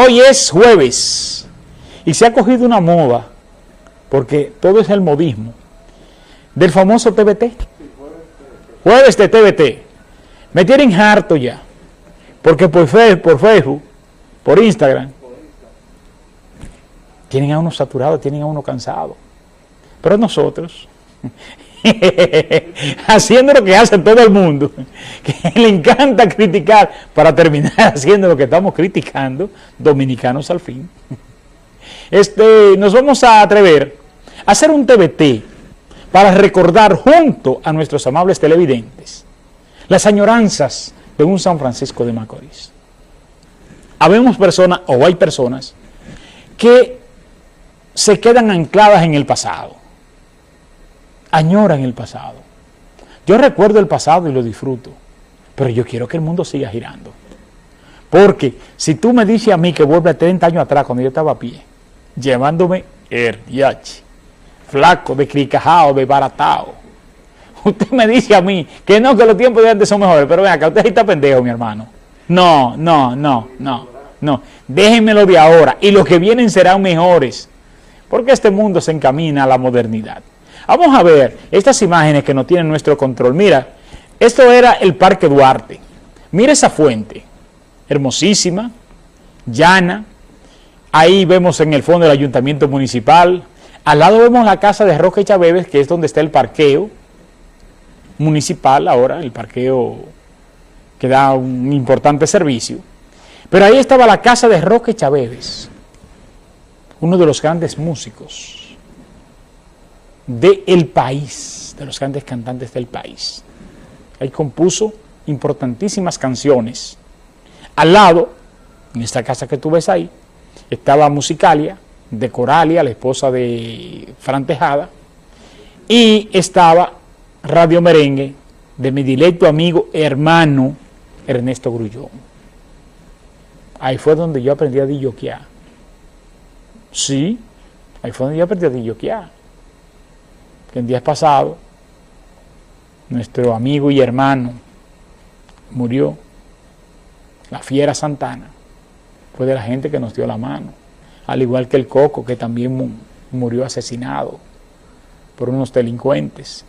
Hoy es jueves y se ha cogido una moda, porque todo es el modismo, del famoso TBT. Jueves de TBT. Me tienen harto ya, porque por, por Facebook, por Instagram, tienen a uno saturado, tienen a uno cansado. Pero nosotros, haciendo lo que hace todo el mundo, que le encanta criticar para terminar haciendo lo que estamos criticando, dominicanos al fin. Este, nos vamos a atrever a hacer un TBT para recordar junto a nuestros amables televidentes las añoranzas de un San Francisco de Macorís. Habemos personas, o hay personas, que se quedan ancladas en el pasado añoran el pasado. Yo recuerdo el pasado y lo disfruto, pero yo quiero que el mundo siga girando. Porque si tú me dices a mí que vuelve a 30 años atrás, cuando yo estaba a pie, llevándome el yachi, flaco, de cricajao, de baratao, usted me dice a mí que no, que los tiempos de antes son mejores, pero ven acá, usted está pendejo, mi hermano. No, no, no, no, no. Déjenmelo de ahora y los que vienen serán mejores, porque este mundo se encamina a la modernidad. Vamos a ver estas imágenes que no tienen nuestro control. Mira, esto era el Parque Duarte. Mira esa fuente, hermosísima, llana. Ahí vemos en el fondo el ayuntamiento municipal. Al lado vemos la casa de Roque Chaveves, que es donde está el parqueo municipal ahora, el parqueo que da un importante servicio. Pero ahí estaba la casa de Roque Chaveves, uno de los grandes músicos del país, de los grandes cantantes del país. Ahí compuso importantísimas canciones. Al lado, en esta casa que tú ves ahí, estaba Musicalia, de Coralia, la esposa de Fran Tejada, y estaba Radio Merengue, de mi directo amigo, hermano, Ernesto Grullón. Ahí fue donde yo aprendí a dilloquear. Sí, ahí fue donde yo aprendí a dilloquear que en días pasados nuestro amigo y hermano murió, la fiera Santana, fue de la gente que nos dio la mano, al igual que el Coco, que también murió asesinado por unos delincuentes.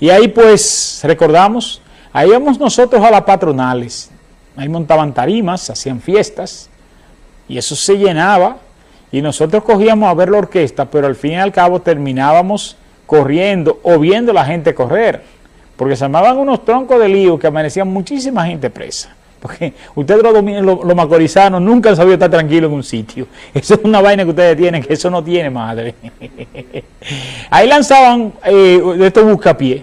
Y ahí pues recordamos, ahí íbamos nosotros a las patronales, ahí montaban tarimas, hacían fiestas, y eso se llenaba y nosotros cogíamos a ver la orquesta, pero al fin y al cabo terminábamos corriendo o viendo la gente correr, porque se armaban unos troncos de lío que amanecían muchísima gente presa. Porque ustedes los, los, los macorizanos nunca han sabido estar tranquilos en un sitio. Eso es una vaina que ustedes tienen, que eso no tiene madre. Ahí lanzaban eh, estos buscapiés.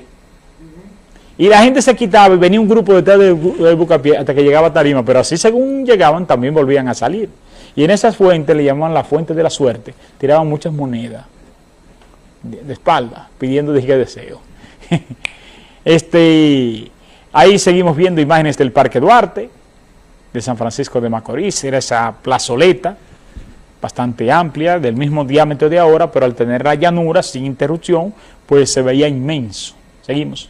Y la gente se quitaba y venía un grupo detrás del, del buscapié hasta que llegaba a Tarima, pero así según llegaban también volvían a salir. Y en esas fuentes le llamaban la fuente de la suerte, tiraban muchas monedas de, espalda, pidiendo dije deseo. este, ahí seguimos viendo imágenes del Parque Duarte, de San Francisco de Macorís, era esa plazoleta bastante amplia, del mismo diámetro de ahora, pero al tener la llanura sin interrupción, pues se veía inmenso. Seguimos.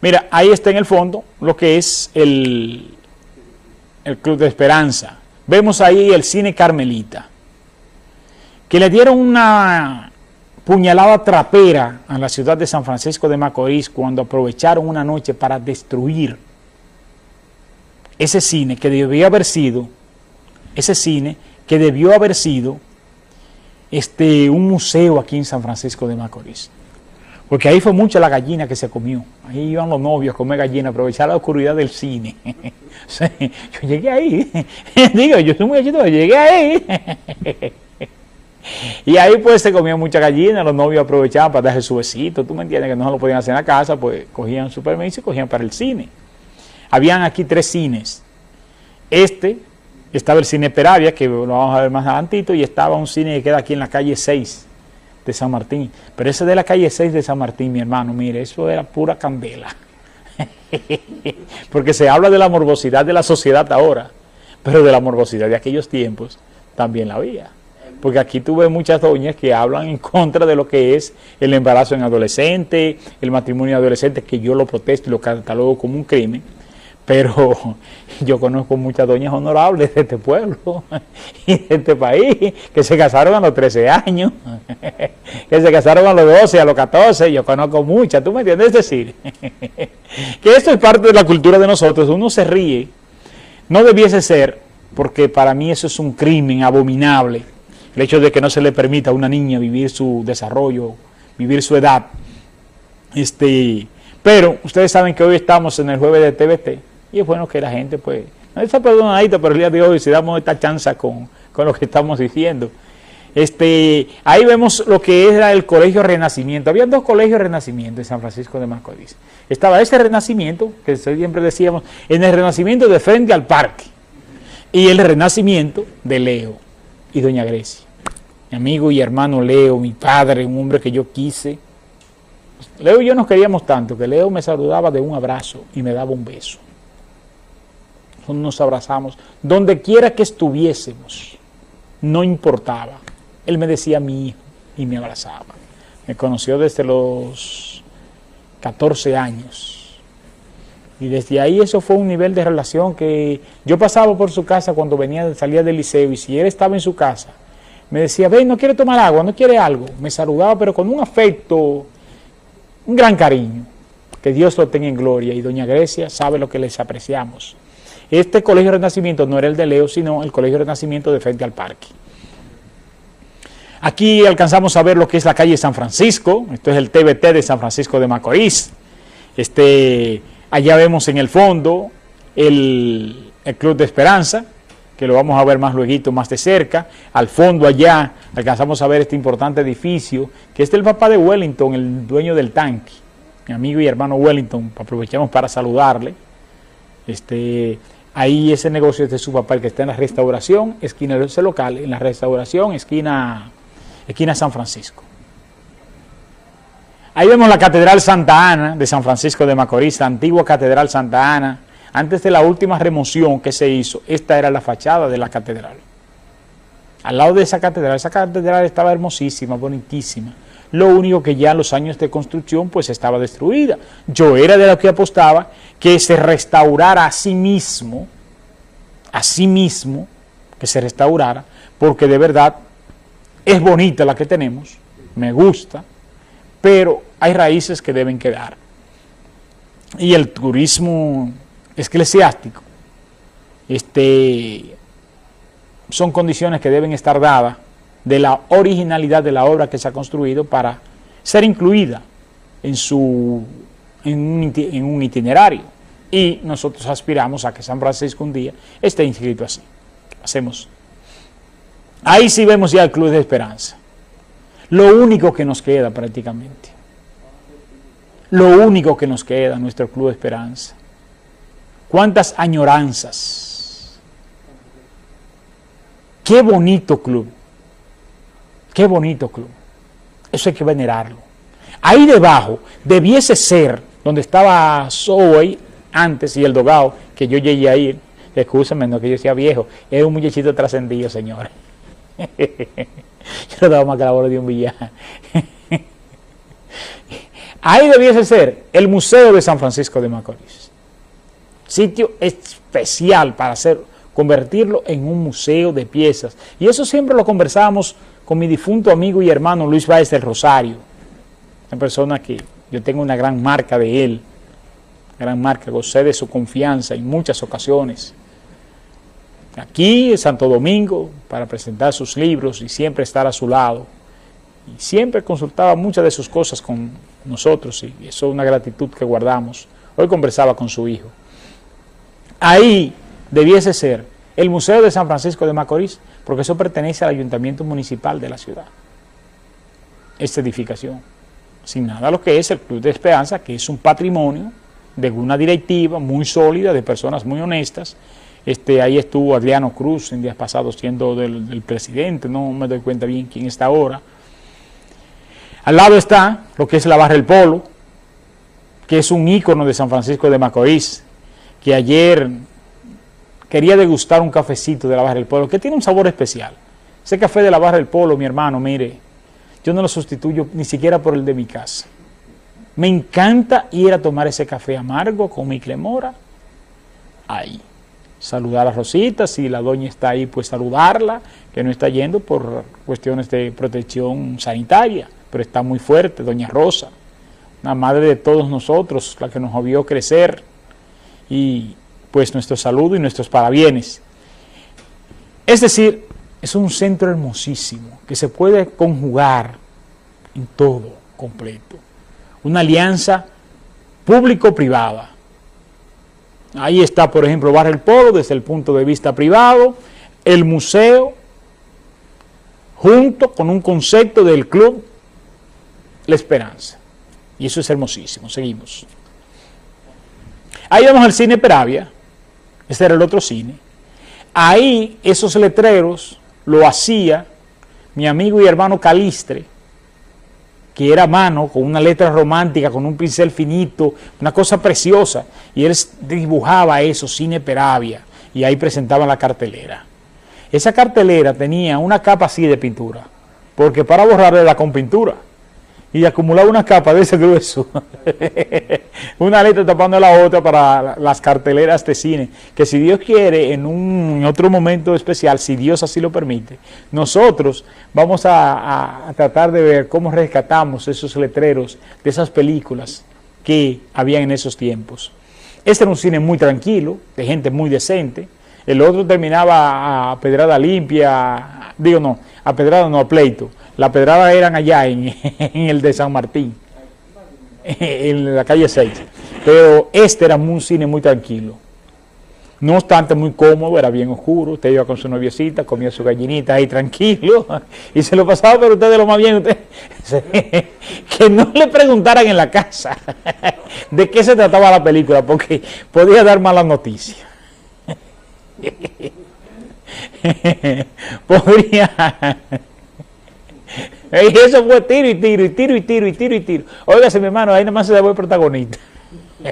Mira, ahí está en el fondo lo que es el, el Club de Esperanza. Vemos ahí el cine Carmelita, que le dieron una puñalada trapera a la ciudad de San Francisco de Macorís cuando aprovecharon una noche para destruir ese cine que debió haber sido, ese cine que debió haber sido este, un museo aquí en San Francisco de Macorís. Porque ahí fue mucha la gallina que se comió. Ahí iban los novios a comer gallina, aprovechar la oscuridad del cine. yo llegué ahí. Digo, yo soy muy yo llegué ahí. y ahí pues se comía mucha gallina, los novios aprovechaban para darse su besito. Tú me entiendes que no se lo podían hacer en la casa, pues cogían su permiso y cogían para el cine. Habían aquí tres cines. Este, estaba el cine Peravia, que lo vamos a ver más adelantito, y estaba un cine que queda aquí en la calle 6 de San Martín. Pero ese de la calle 6 de San Martín, mi hermano, mire, eso era pura candela. Porque se habla de la morbosidad de la sociedad ahora, pero de la morbosidad de aquellos tiempos también la había. Porque aquí tuve muchas doñas que hablan en contra de lo que es el embarazo en adolescente, el matrimonio adolescente, que yo lo protesto y lo catalogo como un crimen. Pero yo conozco muchas doñas honorables de este pueblo y de este país que se casaron a los 13 años, que se casaron a los 12, a los 14, yo conozco muchas, ¿tú me entiendes? Es decir, que esto es parte de la cultura de nosotros, uno se ríe, no debiese ser, porque para mí eso es un crimen abominable, el hecho de que no se le permita a una niña vivir su desarrollo, vivir su edad, este, pero ustedes saben que hoy estamos en el jueves de TVT, y es bueno que la gente, pues, no está perdonadita, pero el día de hoy si damos esta chance con, lo que estamos diciendo. Este, ahí vemos lo que era el Colegio Renacimiento. Había dos colegios Renacimiento en San Francisco de Macorís. Estaba ese Renacimiento, que siempre decíamos, en el Renacimiento de frente al parque, y el Renacimiento de Leo y Doña Grecia. Mi amigo y hermano Leo, mi padre, un hombre que yo quise. Leo y yo nos queríamos tanto que Leo me saludaba de un abrazo y me daba un beso nos abrazamos, donde quiera que estuviésemos, no importaba. Él me decía mi hijo y me abrazaba. Me conoció desde los 14 años. Y desde ahí eso fue un nivel de relación que yo pasaba por su casa cuando venía, salía del liceo y si él estaba en su casa, me decía, ven, no quiere tomar agua, no quiere algo. Me saludaba, pero con un afecto, un gran cariño. Que Dios lo tenga en gloria. Y doña Grecia sabe lo que les apreciamos. Este Colegio Renacimiento no era el de Leo, sino el Colegio Renacimiento de frente al parque. Aquí alcanzamos a ver lo que es la calle San Francisco, esto es el TBT de San Francisco de Macorís. Este, allá vemos en el fondo el, el Club de Esperanza, que lo vamos a ver más luego, más de cerca. Al fondo allá alcanzamos a ver este importante edificio, que es del papá de Wellington, el dueño del tanque. Mi amigo y hermano Wellington, aprovechamos para saludarle. Este, Ahí ese negocio es de su papá, el que está en la restauración, esquina ese local, en la restauración, esquina, esquina San Francisco. Ahí vemos la Catedral Santa Ana de San Francisco de Macorís, antigua Catedral Santa Ana. Antes de la última remoción que se hizo, esta era la fachada de la catedral. Al lado de esa catedral, esa catedral estaba hermosísima, bonitísima. Lo único que ya en los años de construcción pues estaba destruida. Yo era de los que apostaba que se restaurara a sí mismo, a sí mismo, que se restaurara, porque de verdad es bonita la que tenemos, me gusta, pero hay raíces que deben quedar. Y el turismo eclesiástico, este, son condiciones que deben estar dadas de la originalidad de la obra que se ha construido para ser incluida en su en un, itinerario. Y nosotros aspiramos a que San Francisco un día esté inscrito así. Hacemos. Ahí sí vemos ya el Club de Esperanza. Lo único que nos queda prácticamente. Lo único que nos queda, nuestro Club de Esperanza. ¿Cuántas añoranzas? Qué bonito club. Qué bonito club. Eso hay que venerarlo. Ahí debajo debiese ser donde estaba Zoe antes y el Dogao, que yo llegué a ir, escúchame, no que yo sea viejo, era un muchachito trascendido, señores. yo no daba más que la bola de un villano. Ahí debiese ser el Museo de San Francisco de Macorís. Sitio especial para hacer, convertirlo en un museo de piezas. Y eso siempre lo conversábamos con mi difunto amigo y hermano Luis Báez del Rosario. Una persona que yo tengo una gran marca de él, gran marca, gocé de su confianza en muchas ocasiones. Aquí en Santo Domingo, para presentar sus libros y siempre estar a su lado. Y siempre consultaba muchas de sus cosas con nosotros y eso es una gratitud que guardamos. Hoy conversaba con su hijo. Ahí debiese ser el Museo de San Francisco de Macorís, porque eso pertenece al Ayuntamiento Municipal de la ciudad. Esta edificación sin nada lo que es el Club de Esperanza, que es un patrimonio de una directiva muy sólida, de personas muy honestas. Este, ahí estuvo Adriano Cruz en días pasados siendo del, presidente, no me doy cuenta bien quién está ahora. Al lado está lo que es la Barra El Polo, que es un ícono de San Francisco de Macorís, que ayer quería degustar un cafecito de la Barra del Polo, que tiene un sabor especial. Ese café de la Barra del Polo, mi hermano, mire, yo no lo sustituyo ni siquiera por el de mi casa. Me encanta ir a tomar ese café amargo con mi clemora, ahí. Saludar a Rosita, si la doña está ahí, pues saludarla, que no está yendo por cuestiones de protección sanitaria, pero está muy fuerte, doña Rosa, la madre de todos nosotros, la que nos vio crecer, y pues nuestro saludo y nuestros parabienes. Es decir, es un centro hermosísimo que se puede conjugar en todo completo. Una alianza público-privada. Ahí está, por ejemplo, Bar El Polo desde el punto de vista privado, el museo, junto con un concepto del club La Esperanza. Y eso es hermosísimo. Seguimos. Ahí vamos al cine Peravia. Este era el otro cine. Ahí esos letreros lo hacía mi amigo y hermano Calistre, que era mano, con una letra romántica, con un pincel finito, una cosa preciosa, y él dibujaba eso, Cine Peravia, y ahí presentaban la cartelera. Esa cartelera tenía una capa así de pintura, porque para borrarla la con pintura y acumulaba una capa de ese grueso, una letra tapando la otra para las carteleras de cine, que si Dios quiere, en un otro momento especial, si Dios así lo permite, nosotros vamos a, tratar de ver cómo rescatamos esos letreros de esas películas que había en esos tiempos. Este era un cine muy tranquilo, de gente muy decente, el otro terminaba a pedrada limpia, digo no, a pedrada no, a pleito, la pedrada eran allá en, el de San Martín, en la calle 6. Pero este era un cine muy tranquilo. No obstante, muy cómodo, era bien oscuro. Usted iba con su noviecita, comía su gallinita ahí tranquilo y se lo pasaba, pero ustedes lo más bien, usted, que no le preguntaran en la casa de qué se trataba la película, porque podía dar malas noticias. Podría eso fue tiro y tiro y tiro y tiro y tiro y tiro. Óigase mi hermano, ahí nada más se debe el protagonista.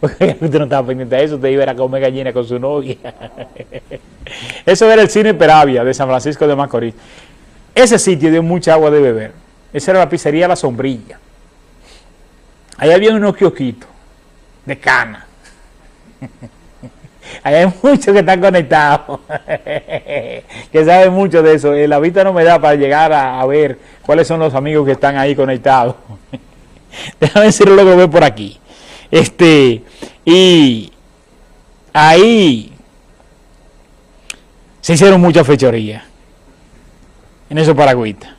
Porque usted no estaba pendiente de eso, usted iba a comer gallina con su novia. Eso era el cine Peravia de San Francisco de Macorís. Ese sitio dio mucha agua de beber. Esa era la pizzería La Sombrilla. Ahí había unos kiosquitos de cana. Hay muchos que están conectados, que saben mucho de eso. La vista no me da para llegar a, ver cuáles son los amigos que están ahí conectados. Déjame decirlo luego ver por aquí. Este, y ahí se hicieron muchas fechorías en esos paragüitas.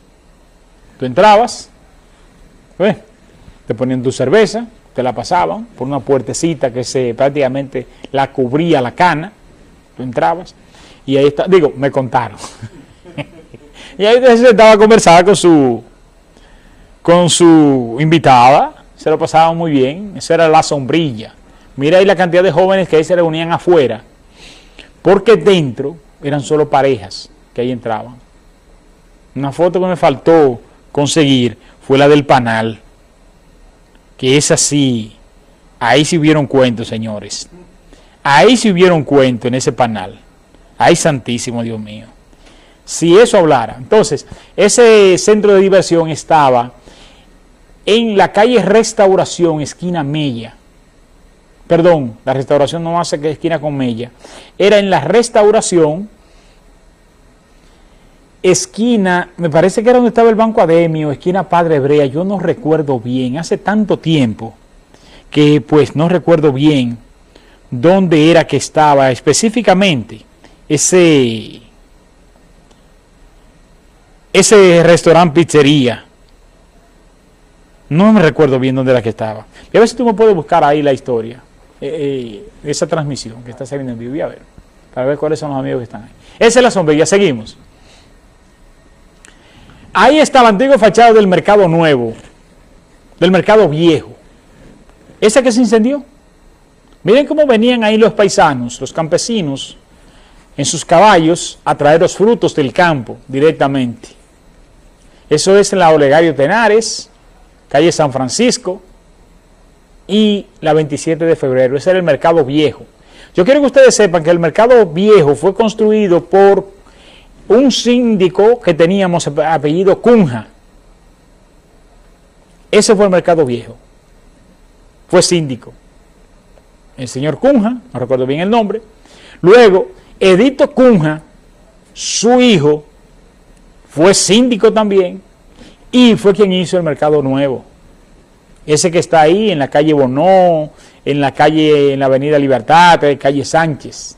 Tú entrabas, te ponían tu cerveza, te la pasaban por una puertecita que se prácticamente la cubría la cana, tú entrabas, y ahí está, digo, me contaron. y ahí se estaba a conversar con su, con su invitada, se lo pasaban muy bien, esa era la sombrilla. Mira ahí la cantidad de jóvenes que ahí se reunían afuera, porque dentro eran solo parejas que ahí entraban. Una foto que me faltó conseguir fue la del panal que es así, ahí sí hubieron cuentos, señores. Ahí sí hubieron cuento en ese panal. Ay, santísimo Dios mío. Si eso hablara. Entonces, ese centro de diversión estaba en la calle Restauración, esquina Mella. Perdón, la restauración no hace que esquina con Mella. Era en la restauración, esquina, me parece que era donde estaba el Banco Ademio, esquina Padre Hebrea, yo no recuerdo bien, hace tanto tiempo que pues no recuerdo bien dónde era que estaba específicamente ese, ese restaurante pizzería. No me recuerdo bien dónde era que estaba. Y a ver si tú me puedes buscar ahí la historia, eh, eh, esa transmisión que está saliendo en vivo, a ver, para ver cuáles son los amigos que están ahí. Esa es la sombrilla, seguimos. Ahí está la antigua fachada del mercado nuevo, del mercado viejo. Ese que se incendió. Miren cómo venían ahí los paisanos, los campesinos, en sus caballos a traer los frutos del campo directamente. Eso es en la Olegario Tenares, calle San Francisco y la 27 de febrero. Ese era el mercado viejo. Yo quiero que ustedes sepan que el mercado viejo fue construido por un síndico que teníamos apellido Cunja. Ese fue el mercado viejo. Fue síndico. el señor Cunja, no recuerdo bien el nombre. Luego, Edito Cunja, su hijo, fue síndico también y fue quien hizo el mercado nuevo. Ese que está ahí en la calle Bonó, en la calle, en la avenida Libertad, en calle Sánchez.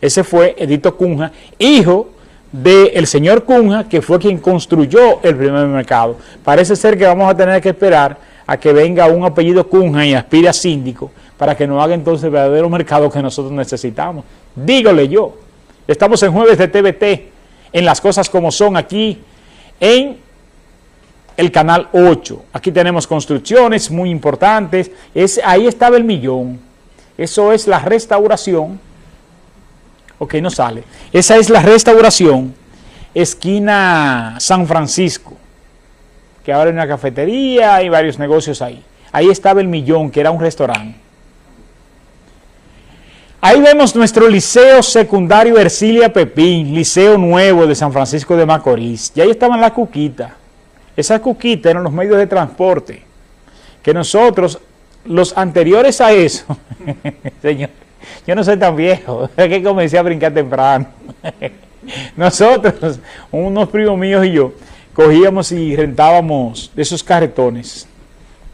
Ese fue Edito Cunja, hijo del señor Cunja, que fue quien construyó el primer mercado. Parece ser que vamos a tener que esperar a que venga un apellido Cunha y aspire a síndico para que nos haga entonces el verdadero mercado que nosotros necesitamos. Dígole yo. Estamos en jueves de TVT, en las cosas como son aquí, en el canal 8. Aquí tenemos construcciones muy importantes. Es, ahí estaba el millón. Eso es la restauración. Ok, no sale. Esa es la restauración, esquina San Francisco, que ahora hay una cafetería y varios negocios ahí. Ahí estaba el millón, que era un restaurante. Ahí vemos nuestro liceo secundario Ercilia Pepín, liceo nuevo de San Francisco de Macorís. Y ahí estaban las cuquitas. Esas cuquitas eran los medios de transporte. Que nosotros, los anteriores a eso, señor, yo no soy tan viejo, es que comencé a brincar temprano. Nosotros, unos primos míos y yo, cogíamos y rentábamos esos carretones.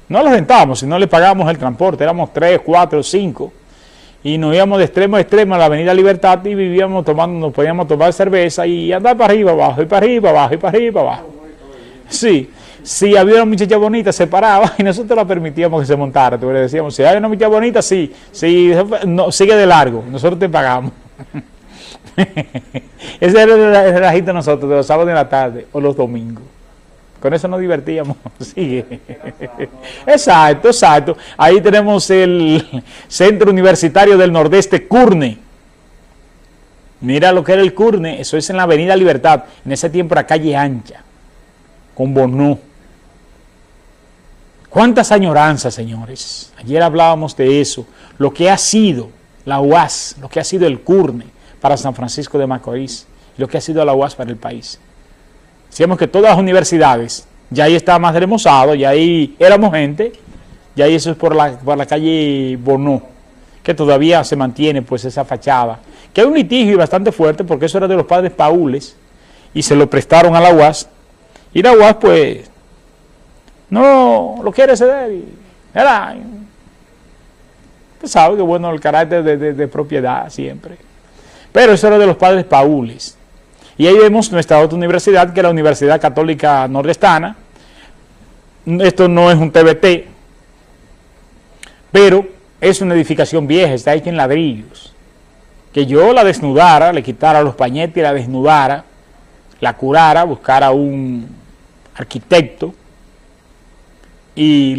No los rentábamos, sino le pagábamos el transporte, éramos tres, cuatro, cinco y nos íbamos de extremo a extremo a la avenida Libertad y vivíamos tomando, nos podíamos tomar cerveza y andar para arriba, abajo, y para arriba, abajo, y para arriba, abajo. Sí, si había una muchacha bonita, se paraba y nosotros la permitíamos que se montara. Le decíamos, si hay una muchacha bonita, sí, sí no, sigue de largo, nosotros te pagamos. Ese era el relajito de nosotros, de los sábados de la tarde o los domingos. Con eso nos divertíamos. Sí. Exacto, exacto. Ahí tenemos el Centro Universitario del Nordeste, CURNE. Mira lo que era el CURNE, eso es en la Avenida Libertad, en ese tiempo era calle ancha, con Bonó. ¿Cuántas añoranzas, señores? Ayer hablábamos de eso, lo que ha sido la UAS, lo que ha sido el CURNE para San Francisco de Macorís, lo que ha sido la UAS para el país. Decíamos que todas las universidades, ya ahí estaba más remozado, ya ahí éramos gente, ya ahí eso es por la, por la calle Bonó, que todavía se mantiene pues esa fachada. Que hay un litigio bastante fuerte porque eso era de los padres Paules y se lo prestaron a la UAS. Y la UAS pues no lo quiere ceder. Y, era, usted sabe que bueno el carácter de, de propiedad siempre. Pero eso era de los padres Paules. Y ahí vemos nuestra otra universidad, que es la Universidad Católica Nordestana. Esto no es un TBT, pero es una edificación vieja, está hecha en ladrillos. Que yo la desnudara, le quitara los pañetes y la desnudara, la curara, buscara un arquitecto y